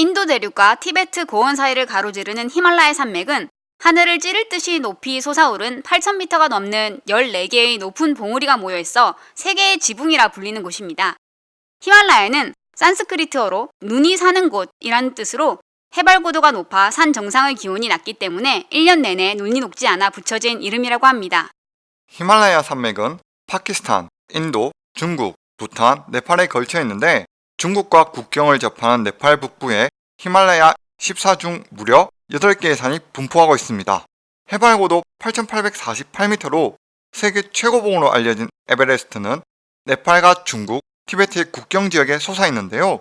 인도 대륙과 티베트 고원 사이를 가로지르는 히말라야 산맥은 하늘을 찌를 듯이 높이 솟아오른 8,000m가 넘는 14개의 높은 봉우리가 모여 있어 세계의 지붕이라 불리는 곳입니다. 히말라야는 산스크리트어로 눈이 사는 곳이라는 뜻으로 해발 고도가 높아 산 정상의 기온이 낮기 때문에 1년 내내 눈이 녹지 않아 붙여진 이름이라고 합니다. 히말라야 산맥은 파키스탄, 인도, 중국, 부탄, 네팔에 걸쳐 있는데 중국과 국경을 접하는 네팔 북부에 히말라야 14중 무려 8개의 산이 분포하고 있습니다. 해발 고도 8,848m로 세계 최고봉으로 알려진 에베레스트는 네팔과 중국, 티베트의 국경 지역에 솟아 있는데요.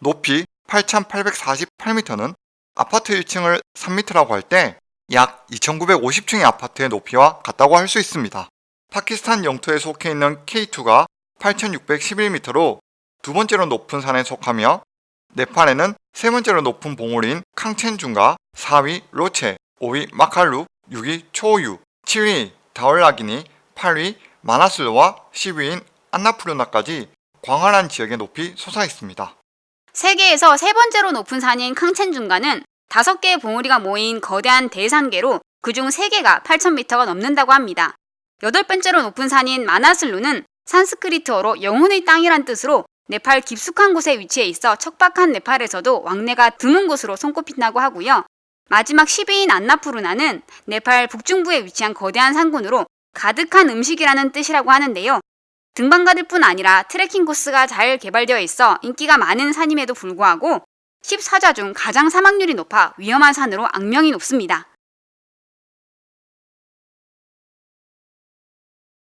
높이 8,848m는 아파트 1층을 3m라고 할 때 약 2,950층의 아파트의 높이와 같다고 할 수 있습니다. 파키스탄 영토에 속해 있는 K2가 8,611m로 두 번째로 높은 산에 속하며 네팔에는 세 번째로 높은 봉우리인 캉첸중과 4위 로체, 5위 마칼루, 6위 초유, 7위 다올라기니, 8위 마나슬로와 10위인 안나푸르나까지 광활한 지역의 높이 솟아 있습니다. 세계에서 세 번째로 높은 산인 캉첸중가는 다섯 개의 봉우리가 모인 거대한 대산계로 그중 세 개가 8,000m가 넘는다고 합니다. 여덟 번째로 높은 산인 마나슬루는 산스크리트어로 영혼의 땅이란 뜻으로 네팔 깊숙한 곳에 위치해 있어 척박한 네팔에서도 왕래가 드문 곳으로 손꼽힌다고 하고요. 마지막 10위인 안나푸르나는 네팔 북중부에 위치한 거대한 산군으로 가득한 음식이라는 뜻이라고 하는데요. 등반가들 뿐 아니라 트레킹 코스가 잘 개발되어 있어 인기가 많은 산임에도 불구하고 14자 중 가장 사망률이 높아 위험한 산으로 악명이 높습니다.